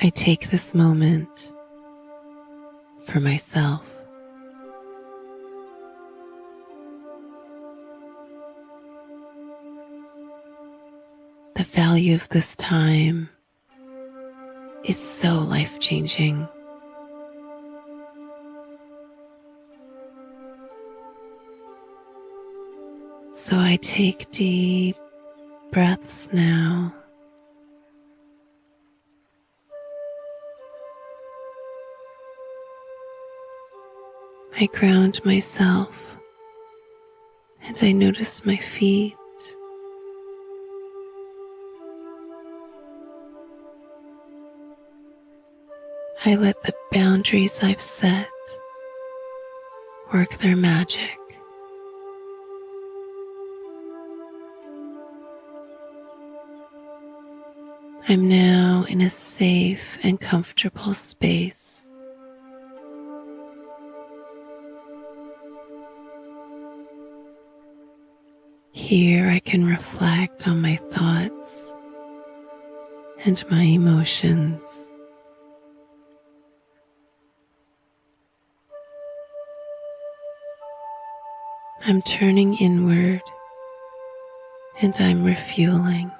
I take this moment for myself. The value of this time is so life changing. So I take deep breaths now. I ground myself and I notice my feet. I let the boundaries I've set work their magic. I'm now in a safe and comfortable space. Here I can reflect on my thoughts and my emotions. I'm turning inward and I'm refueling.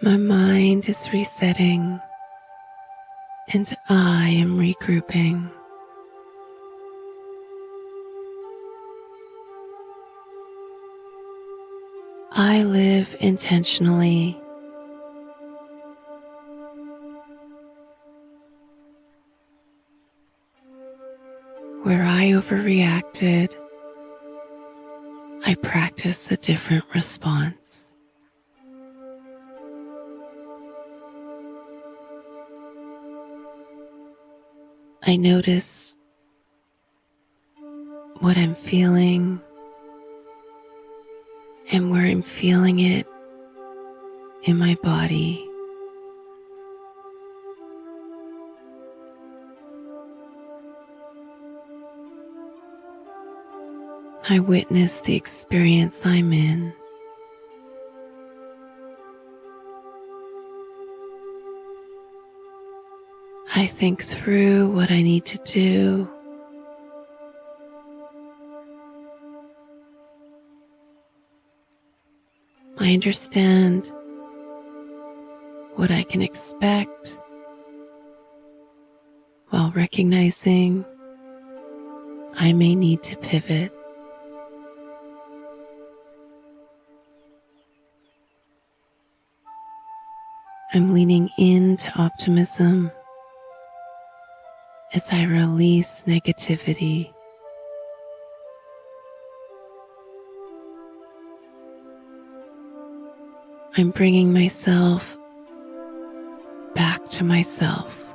My mind is resetting and I am regrouping. I live intentionally. Where I overreacted, I practice a different response. I notice what I'm feeling and where I'm feeling it in my body. I witness the experience I'm in. I think through what I need to do. I understand what I can expect while recognizing I may need to pivot. I'm leaning into optimism as I release negativity. I'm bringing myself back to myself.